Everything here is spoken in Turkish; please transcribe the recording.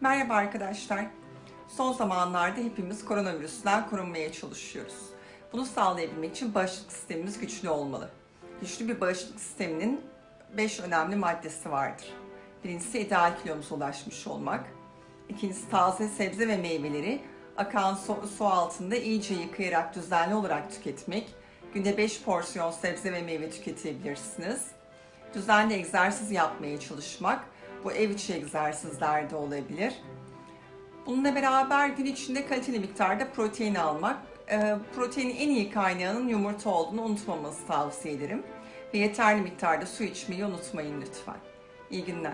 Merhaba arkadaşlar. Son zamanlarda hepimiz koronavirüsten korunmaya çalışıyoruz. Bunu sağlayabilmek için bağışıklık sistemimiz güçlü olmalı. Güçlü bir bağışıklık sisteminin 5 önemli maddesi vardır. Birincisi ideal kilomuza ulaşmış olmak. İkincisi taze sebze ve meyveleri akan su, su altında iyice yıkayarak düzenli olarak tüketmek. Günde 5 porsiyon sebze ve meyve tüketebilirsiniz. Düzenli egzersiz yapmaya çalışmak. Bu ev içi egzersizler de olabilir. Bununla beraber gün içinde kaliteli miktarda protein almak. Ee, Proteinin en iyi kaynağının yumurta olduğunu unutmamanızı tavsiye ederim. Ve yeterli miktarda su içmeyi unutmayın lütfen. İyi günler.